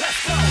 Let's go.